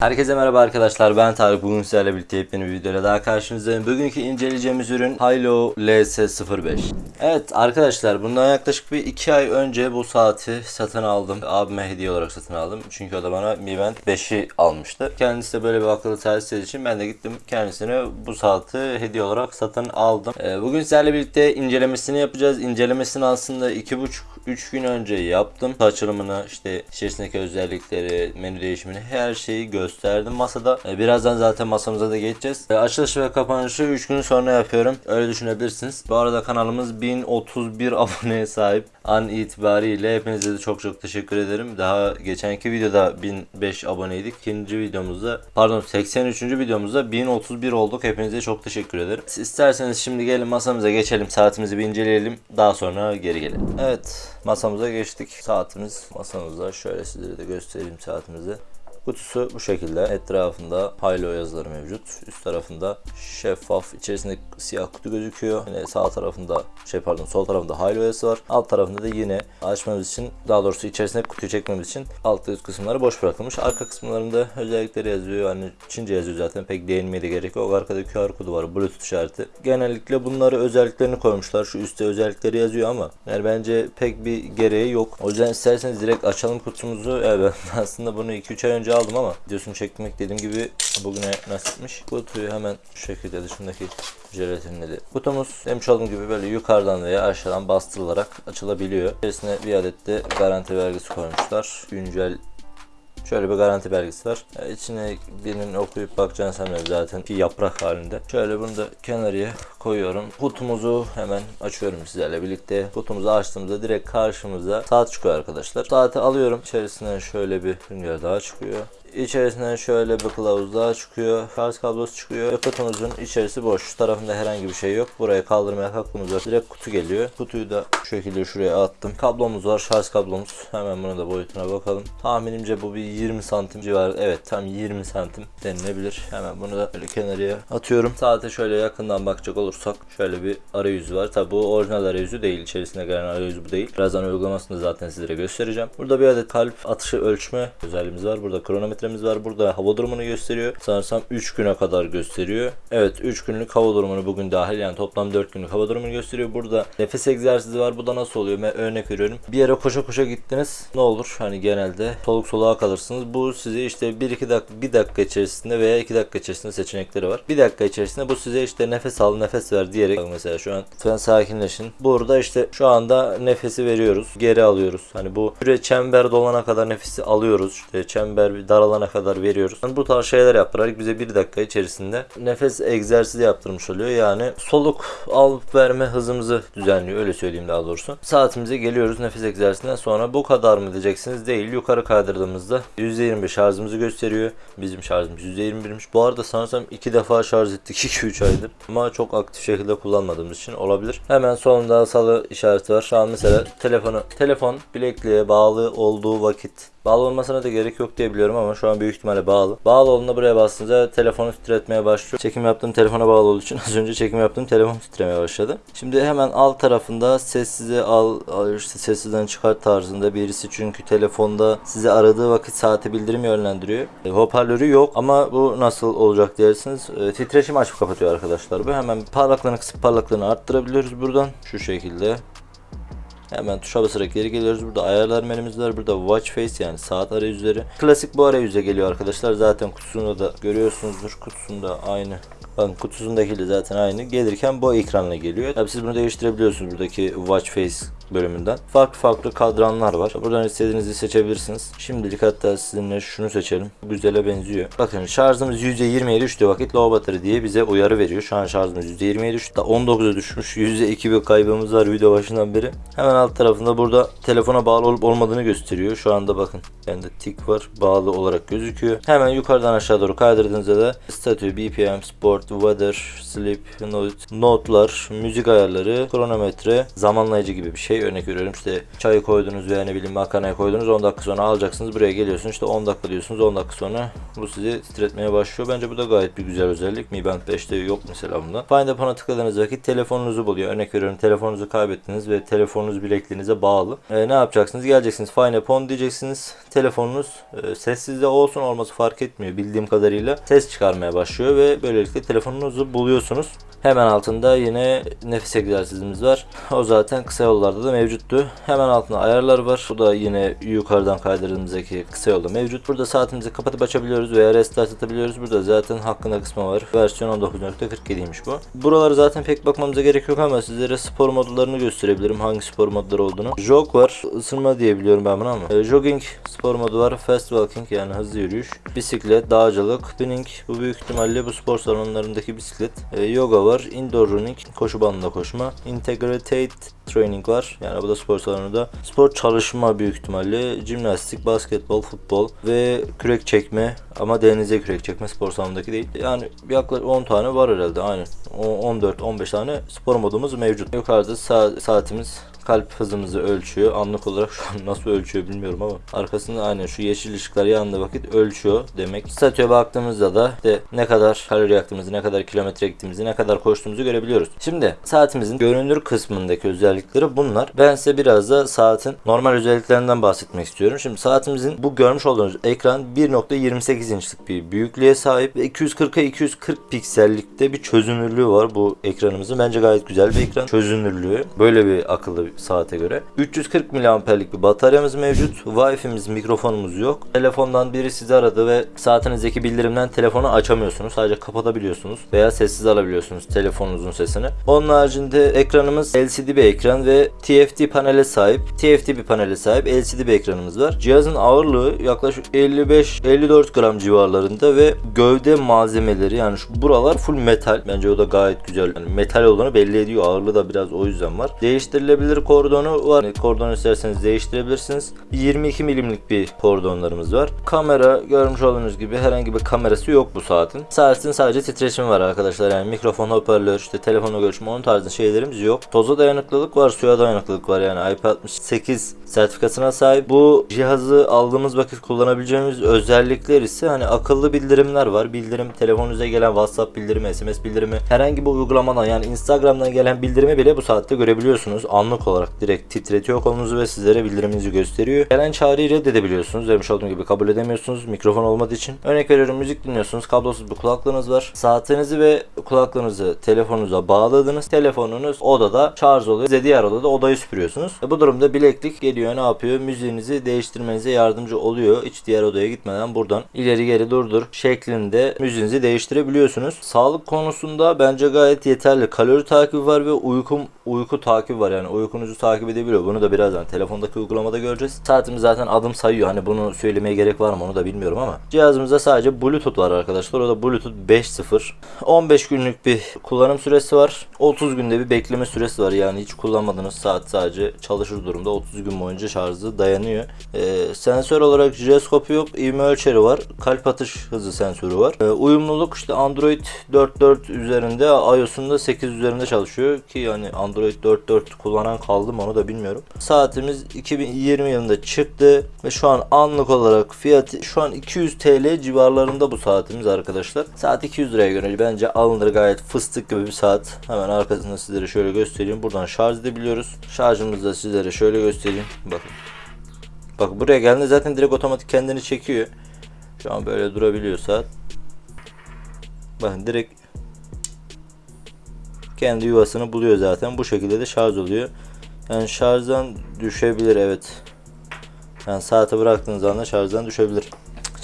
Herkese merhaba arkadaşlar ben Tarık bugün sizlerle birlikte yepyeni bir videoyla daha karşınızdayım. Bugünkü inceleyeceğimiz ürün Hilo LS05. Evet arkadaşlar bundan yaklaşık bir 2 ay önce bu saati satın aldım. Abime hediye olarak satın aldım. Çünkü o da bana Mi Band 5'i almıştı. Kendisi de böyle bir akıllı saat için ben de gittim kendisine bu saati hediye olarak satın aldım. Ee, bugün sizlerle birlikte incelemesini yapacağız. İncelemesini aslında 2,5-3 gün önce yaptım. Açılımını işte içerisindeki özellikleri, menü değişimini her şeyi gösterdim masada. Ee, birazdan zaten masamıza da geçeceğiz. Ee, açılışı ve kapanışı 3 gün sonra yapıyorum. Öyle düşünebilirsiniz. Bu arada kanalımız 1031 aboneye sahip. An itibariyle hepinize de çok çok teşekkür ederim. Daha geçenki videoda 1005 aboneydik. İkinci videomuzda pardon 83. videomuzda 1031 olduk. Hepinize çok teşekkür ederim. Siz isterseniz şimdi gelin masamıza geçelim. Saatimizi bir inceleyelim. Daha sonra geri gelelim. Evet masamıza geçtik. Saatimiz masamızda. Şöyle sizlere de göstereyim saatimizi. Kutusu bu şekilde. Etrafında Hilo yazıları mevcut. Üst tarafında şeffaf. içerisinde siyah kutu gözüküyor. Yine sağ tarafında şey pardon sol tarafında Hilo yazısı var. Alt tarafında da yine açmamız için daha doğrusu içerisine kutuyu çekmemiz için alt üst kısımları boş bırakılmış. Arka kısımlarında özellikleri yazıyor. Hani Çince yazıyor zaten. Pek değinmeye de gerek yok. Arkada QR kodu var. Bluetooth işareti. Genellikle bunları özelliklerini koymuşlar. Şu üstte özellikleri yazıyor ama yani bence pek bir gereği yok. O yüzden isterseniz direkt açalım kutumuzu. Evet aslında bunu 2-3 ay önce aldım ama videosunu çekmek dediğim gibi bugüne nasipmiş. Kutuyu hemen şu şekilde dışındaki jelatinleri. Kutumuz demiş olduğum gibi böyle yukarıdan veya aşağıdan bastırılarak açılabiliyor. İçerisine bir adet de garanti belgesi koymuşlar. Güncel Şöyle bir garanti belgesi var. Yani içine birinin okuyup bakacağını sanmıyorum zaten bir yaprak halinde. Şöyle bunu da kenarıya koyuyorum. Kutumuzu hemen açıyorum sizlerle birlikte. Kutumuzu açtığımızda direkt karşımıza saat çıkıyor arkadaşlar. Saati alıyorum. İçerisinden şöyle bir sünger daha çıkıyor. İçerisinden şöyle bir kılavuz daha çıkıyor. Şarj kablosu çıkıyor. Kutumuzun içerisi boş. Şu tarafında herhangi bir şey yok. Buraya kaldırmaya kalktığımızda direkt kutu geliyor. Kutuyu da şu şekilde şuraya attım. Kablomuz var. Şarj kablomuz. Hemen bunu da boyutuna bakalım. Tahminimce bu bir 20 santim civarı. Evet tam 20 santim denilebilir. Hemen bunu da böyle kenarıya atıyorum. Saate şöyle yakından bakacak olursak şöyle bir arayüzü var. Tabi bu orijinal arayüzü değil. İçerisine gelen arayüzü bu değil. Birazdan uygulamasını zaten sizlere göstereceğim. Burada bir adet kalp atışı ölçme özelliğimiz var. Burada kronometremiz var. Burada hava durumunu gösteriyor. Sanırsam 3 güne kadar gösteriyor. Evet 3 günlük hava durumunu bugün dahil yani toplam 4 günlük hava durumunu gösteriyor. Burada nefes egzersizi var. Bu da nasıl oluyor? Ben örnek veriyorum. Bir yere koşa koşa gittiniz. Ne olur? Hani genelde soluk soluğa kalırsınız. Bu size işte 1-2 dakika 1 dakika içerisinde veya 2 dakika içerisinde seçenekleri var. 1 dakika içerisinde bu size işte nefes al nefes ver diyerek mesela şu an lütfen sakinleşin. Burada işte şu anda nefesi veriyoruz. Geri alıyoruz. Hani bu süre çember dolana kadar nefesi alıyoruz. İşte çember bir daralana kadar veriyoruz. Yani bu tarz şeyler yaparak bize 1 dakika içerisinde nefes egzersizi yaptırmış oluyor. Yani soluk alıp verme hızımızı düzenliyor. Öyle söyleyeyim daha doğrusu. Saatimize geliyoruz nefes egzersizinden sonra bu kadar mı diyeceksiniz? Değil. Yukarı kaydırdığımızda %25 şarjımızı gösteriyor. Bizim şarjımız %21'miş. Bu arada sanırsam 2 defa şarj ettik 2-3 aydır. Ama çok aktif şekilde kullanmadığımız için olabilir. Hemen sonunda salı işareti var. Şu an mesela telefonu telefon bilekliğe bağlı olduğu vakit Bağlı olmasına da gerek yok diye biliyorum ama şu an büyük ihtimalle bağlı. Bağlı olduğunda buraya bastığınızda telefonu titretmeye başlıyor. Çekim yaptığım telefona bağlı olduğu için az önce çekim yaptığım telefon titremeye başladı. Şimdi hemen alt tarafında sessize al, al işte sessizden çıkart tarzında birisi çünkü telefonda sizi aradığı vakit saate bildirim yönlendiriyor. E, hoparlörü yok ama bu nasıl olacak dersiniz. E, titreşim açıp kapatıyor arkadaşlar bu. Hemen parlaklığını kısıp parlaklığını arttırabiliyoruz buradan. Şu şekilde. Hemen tuşa basarak geri geliyoruz. Burada ayarlar menümüz var. Burada watch face yani saat arayüzleri. Klasik bu arayüze geliyor arkadaşlar. Zaten kutusunda da görüyorsunuzdur. Kutusunda aynı. Bakın kutusundakiyle zaten aynı. Gelirken bu ekranla geliyor. Tabi siz bunu değiştirebiliyorsunuz buradaki watch face bölümünden. Farklı farklı kadranlar var. Buradan istediğinizi seçebilirsiniz. Şimdilik hatta sizinle şunu seçelim. Güzele benziyor. Bakın şarjımız %20'ye düştüğü vakit low battery diye bize uyarı veriyor. Şu an şarjımız %20'ye düştü. Da 19'a düşmüş. %2 bir kaybımız var video başından beri. Hemen alt tarafında burada telefona bağlı olup olmadığını gösteriyor. Şu anda bakın bende tik var. Bağlı olarak gözüküyor. Hemen yukarıdan aşağı doğru kaydırdığınızda da statü, BPM, sport, weather, sleep, note, notlar, müzik ayarları, kronometre, zamanlayıcı gibi bir şey şey örnek veriyorum işte çayı koydunuz veya ne bileyim makarnaya koydunuz 10 dakika sonra alacaksınız buraya geliyorsunuz işte 10 dakika diyorsunuz 10 dakika sonra bu sizi titretmeye başlıyor. Bence bu da gayet bir güzel özellik. Mi Band 5'te yok mesela bunda. Find Up'ına tıkladığınız vakit telefonunuzu buluyor. Örnek veriyorum telefonunuzu kaybettiniz ve telefonunuz bilekliğinize bağlı. E, ne yapacaksınız? Geleceksiniz Find Up on diyeceksiniz. Telefonunuz e, sessizde olsun olması fark etmiyor bildiğim kadarıyla. Ses çıkarmaya başlıyor ve böylelikle telefonunuzu buluyorsunuz. Hemen altında yine nefes egzersizimiz var. O zaten kısa yollarda da mevcuttu. Hemen altında ayarlar var. Bu da yine yukarıdan kaydırdığımızdaki kısa yolda mevcut. Burada saatimizi kapatıp açabiliyoruz veya restart atabiliyoruz. Burada zaten hakkında kısmı var. Versiyon 19.47'ymiş bu. Buraları zaten pek bakmamıza gerek yok ama sizlere spor modlarını gösterebilirim. Hangi spor modları olduğunu. Jog var. Isınma diye biliyorum ben bunu ama. E, jogging spor modu var. Fast walking yani hızlı yürüyüş. Bisiklet, dağcılık, spinning. Bu büyük ihtimalle bu spor salonlarındaki bisiklet. E, yoga var. Indoor running. Koşu bandında koşma. Integrated training var. Yani bu da spor salonunda. Spor çalışma büyük ihtimalle. Jimnastik, basketbol, futbol ve kürek çekme. Ama denize kürek çekme spor salonundaki değil. Yani yaklaşık 10 tane var herhalde. Aynen. 14-15 tane spor modumuz mevcut. Yukarıda sa- saatimiz kalp hızımızı ölçüyor. Anlık olarak şu an nasıl ölçüyor bilmiyorum ama arkasında aynen şu yeşil ışıklar yanında vakit ölçüyor demek. Statüye baktığımızda da işte ne kadar kalori yaktığımızı, ne kadar kilometre gittiğimizi, ne kadar koştuğumuzu görebiliyoruz. Şimdi saatimizin görünür kısmındaki özellikleri bunlar. Ben size biraz da saatin normal özelliklerinden bahsetmek istiyorum. Şimdi saatimizin bu görmüş olduğunuz ekran 1.28 inçlik bir büyüklüğe sahip ve 240'a 240 piksellikte bir çözünürlüğü var bu ekranımızın. Bence gayet güzel bir ekran çözünürlüğü. Böyle bir akıllı saate göre. 340 miliamperlik bir bataryamız mevcut. Wi-Fi'miz, mikrofonumuz yok. Telefondan biri sizi aradı ve saatinizdeki bildirimden telefonu açamıyorsunuz. Sadece kapatabiliyorsunuz veya sessiz alabiliyorsunuz telefonunuzun sesini. Onun haricinde ekranımız LCD bir ekran ve TFT panele sahip. TFT bir panele sahip LCD bir ekranımız var. Cihazın ağırlığı yaklaşık 55-54 gram civarlarında ve gövde malzemeleri yani şu buralar full metal. Bence o da gayet güzel. Yani metal olduğunu belli ediyor. Ağırlığı da biraz o yüzden var. Değiştirilebilir kordonu var. Kordon isterseniz değiştirebilirsiniz. 22 milimlik bir kordonlarımız var. Kamera görmüş olduğunuz gibi herhangi bir kamerası yok bu saatin. Saatin sadece titreşimi var arkadaşlar. Yani mikrofon, hoparlör, işte telefonla görüşme onun tarzı şeylerimiz yok. Toza dayanıklılık var, suya dayanıklılık var. Yani IP68 sertifikasına sahip. Bu cihazı aldığımız vakit kullanabileceğimiz özellikler ise hani akıllı bildirimler var. Bildirim telefonunuza gelen WhatsApp bildirimi, SMS bildirimi herhangi bir uygulamadan yani Instagram'dan gelen bildirimi bile bu saatte görebiliyorsunuz. Anlık olarak direkt titretiyor kolunuzu ve sizlere bildiriminizi gösteriyor. Gelen çağrıyı reddedebiliyorsunuz. Demiş olduğum gibi kabul edemiyorsunuz mikrofon olmadığı için. Örnek veriyorum müzik dinliyorsunuz. Kablosuz bir kulaklığınız var. Saatinizi ve kulaklığınızı telefonunuza bağladınız. Telefonunuz odada şarj oluyor. Size diğer odada odayı süpürüyorsunuz. E bu durumda bileklik geliyor ne yapıyor? Müziğinizi değiştirmenize yardımcı oluyor. Hiç diğer odaya gitmeden buradan ileri geri durdur şeklinde müziğinizi değiştirebiliyorsunuz. Sağlık konusunda bence gayet yeterli. Kalori takibi var ve uykum uyku takibi var yani uykunuzu takip edebiliyor. Bunu da birazdan telefondaki uygulamada göreceğiz. Saatimiz zaten adım sayıyor. Hani bunu söylemeye gerek var mı onu da bilmiyorum ama. Cihazımızda sadece Bluetooth var arkadaşlar. O da Bluetooth 5.0. 15 günlük bir kullanım süresi var. 30 günde bir bekleme süresi var. Yani hiç kullanmadığınız saat sadece çalışır durumda 30 gün boyunca şarjı dayanıyor. Ee, sensör olarak jiroskopu yok. ivme ölçeri var. Kalp atış hızı sensörü var. Ee, uyumluluk işte Android 4.4 üzerinde iOS'un da 8 üzerinde çalışıyor ki yani Android 4.4 kullanan kaldı mı onu da bilmiyorum. Saatimiz 2020 yılında çıktı ve şu an anlık olarak fiyatı şu an 200 TL civarlarında bu saatimiz arkadaşlar. Saat 200 liraya göre bence alınır gayet fıstık gibi bir saat. Hemen arkasında sizlere şöyle göstereyim. Buradan şarj edebiliyoruz. Şarjımızı da sizlere şöyle göstereyim. Bakın. Bak buraya geldiğinde zaten direkt otomatik kendini çekiyor. Şu an böyle durabiliyor saat. Bakın direkt kendi yuvasını buluyor zaten. Bu şekilde de şarj oluyor. Yani şarjdan düşebilir evet. Yani saate bıraktığınız anda şarjdan düşebilir.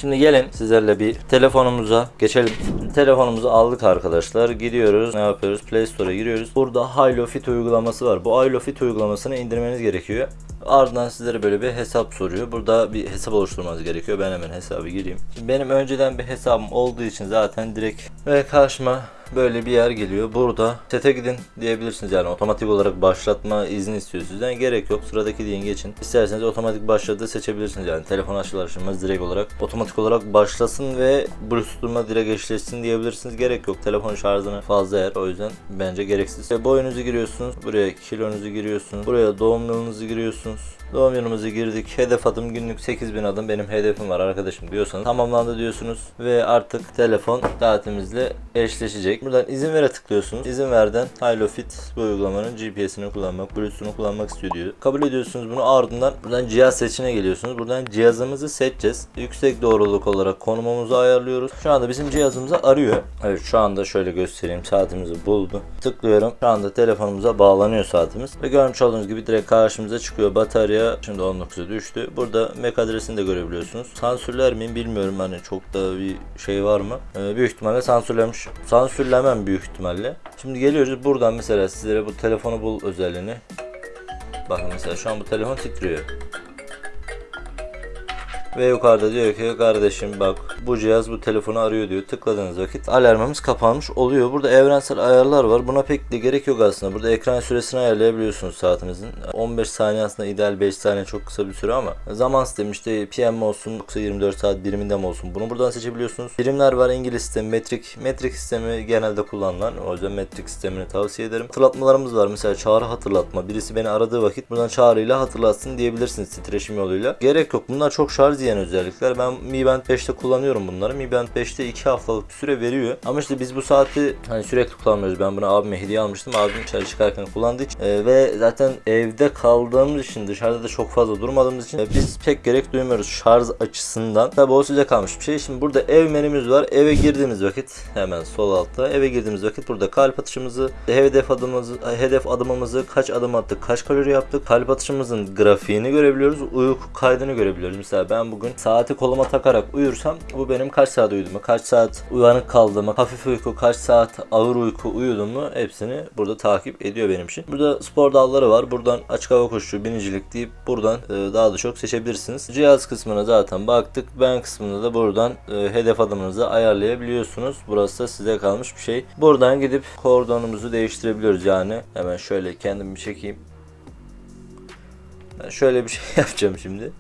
Şimdi gelin sizlerle bir telefonumuza geçelim. Telefonumuzu aldık arkadaşlar. Gidiyoruz. Ne yapıyoruz? Play Store'a giriyoruz. Burada Hilo Fit uygulaması var. Bu Hilo Fit uygulamasını indirmeniz gerekiyor. Ardından sizlere böyle bir hesap soruyor. Burada bir hesap oluşturmanız gerekiyor. Ben hemen hesabı gireyim. Şimdi benim önceden bir hesabım olduğu için zaten direkt ve karşıma böyle bir yer geliyor. Burada sete gidin diyebilirsiniz yani otomatik olarak başlatma izni istiyor sizden. Gerek yok. Sıradaki deyin geçin. İsterseniz otomatik başladığı seçebilirsiniz yani. Telefon açılır açılmaz direkt olarak otomatik olarak başlasın ve Bluetooth'uma direkt eşleşsin diyebilirsiniz. Gerek yok. Telefon şarjını fazla yer. O yüzden bence gereksiz. Ve boyunuzu giriyorsunuz. Buraya kilonuzu giriyorsunuz. Buraya doğum yılınuzu giriyorsunuz. Doğum yılımızı girdik. Hedef adım günlük 8000 adım benim hedefim var arkadaşım diyorsanız tamamlandı diyorsunuz ve artık telefon saatimizle eşleşecek. Buradan izin vere tıklıyorsunuz. İzin verden Hilo Fit bu uygulamanın GPS'ini kullanmak, Bluetooth'unu kullanmak istiyor diyor. Kabul ediyorsunuz bunu ardından buradan cihaz seçine geliyorsunuz. Buradan cihazımızı seçeceğiz. Yüksek doğruluk olarak konumumuzu ayarlıyoruz. Şu anda bizim cihazımızı arıyor. Evet şu anda şöyle göstereyim saatimizi buldu. Tıklıyorum. Şu anda telefonumuza bağlanıyor saatimiz. Ve görmüş olduğunuz gibi direkt karşımıza çıkıyor. Batarya şimdi 19'a düştü. Burada MAC adresini de görebiliyorsunuz. Sansürler miyim bilmiyorum hani çok da bir şey var mı? Ee, büyük ihtimalle sansürlemiş. Sansürlemem büyük ihtimalle. Şimdi geliyoruz buradan mesela sizlere bu telefonu bul özelliğini. Bakın mesela şu an bu telefon titriyor. Ve yukarıda diyor ki kardeşim bak bu cihaz bu telefonu arıyor diyor. Tıkladığınız vakit alarmımız kapanmış oluyor. Burada evrensel ayarlar var. Buna pek de gerek yok aslında. Burada ekran süresini ayarlayabiliyorsunuz saatinizin. 15 saniye aslında ideal 5 saniye çok kısa bir süre ama zaman sistemi işte PM olsun yoksa 24 saat biriminde mi olsun bunu buradan seçebiliyorsunuz. Birimler var İngiliz sistemi metrik. Metrik sistemi genelde kullanılan. O yüzden metrik sistemini tavsiye ederim. Hatırlatmalarımız var. Mesela çağrı hatırlatma. Birisi beni aradığı vakit buradan çağrıyla hatırlatsın diyebilirsiniz titreşim yoluyla. Gerek yok. Bunlar çok şarj yiyen özellikler. Ben Mi Band 5'te kullanıyorum bunları. Mi Band 5'te 2 haftalık bir süre veriyor. Ama işte biz bu saati hani sürekli kullanmıyoruz. Ben bunu abime hediye almıştım. Abim dışarı çıkarken kullandığı için. Ee, ve zaten evde kaldığımız için dışarıda da çok fazla durmadığımız için e, biz pek gerek duymuyoruz şarj açısından. Tabi o size kalmış bir şey. Şimdi burada ev menümüz var. Eve girdiğimiz vakit hemen sol altta eve girdiğimiz vakit burada kalp atışımızı, hedef adımımızı, hedef adımımızı, kaç adım attık, kaç kalori yaptık, kalp atışımızın grafiğini görebiliyoruz, uyku kaydını görebiliyoruz. Mesela ben bugün saati koluma takarak uyursam bu benim kaç saat uyuduğumu, kaç saat uyanık kaldığımı, hafif uyku, kaç saat ağır uyku uyuduğumu hepsini burada takip ediyor benim için. Burada spor dalları var. Buradan açık hava koşucu, binicilik deyip buradan e, daha da çok seçebilirsiniz. Cihaz kısmına zaten baktık. Ben kısmında da buradan e, hedef adımınızı ayarlayabiliyorsunuz. Burası da size kalmış bir şey. Buradan gidip kordonumuzu değiştirebiliyoruz yani. Hemen şöyle kendimi çekeyim. Ben şöyle bir şey yapacağım şimdi.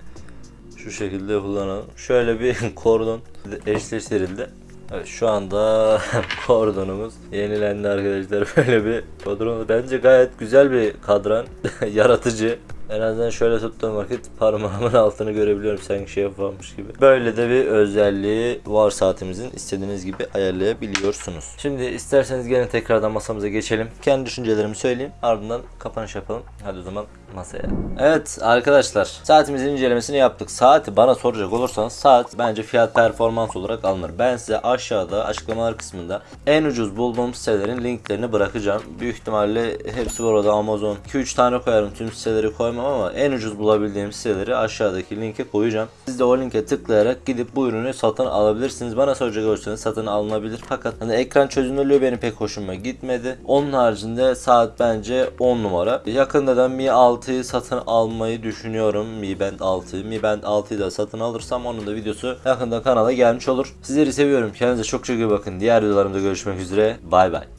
Şu şekilde kullanalım. Şöyle bir kordon eşleştirildi. Evet şu anda kordonumuz yenilendi arkadaşlar. Böyle bir kordon. Bence gayet güzel bir kadran. Yaratıcı. En azından şöyle tuttuğum vakit parmağımın altını görebiliyorum sanki şey yapmamış gibi. Böyle de bir özelliği var saatimizin. istediğiniz gibi ayarlayabiliyorsunuz. Şimdi isterseniz gelin tekrardan masamıza geçelim. Kendi düşüncelerimi söyleyeyim. Ardından kapanış yapalım. Hadi o zaman masaya. Evet arkadaşlar saatimizin incelemesini yaptık. Saati bana soracak olursanız saat bence fiyat performans olarak alınır. Ben size aşağıda açıklamalar kısmında en ucuz bulduğum sitelerin linklerini bırakacağım. Büyük ihtimalle hepsi var orada Amazon. 2-3 tane koyarım tüm siteleri koymam ama en ucuz bulabildiğim siteleri aşağıdaki linke koyacağım. Siz de o linke tıklayarak gidip bu ürünü satın alabilirsiniz. Bana soracak olursanız satın alınabilir. Fakat hani ekran çözünürlüğü benim pek hoşuma gitmedi. Onun haricinde saat bence 10 numara. Yakında da Mi 6'yı satın almayı düşünüyorum. Mi Band 6. Mi Band 6'yı da satın alırsam onun da videosu yakında kanala gelmiş olur. Sizleri seviyorum. Kendinize çok çok iyi bakın. Diğer videolarımda görüşmek üzere. Bay bay.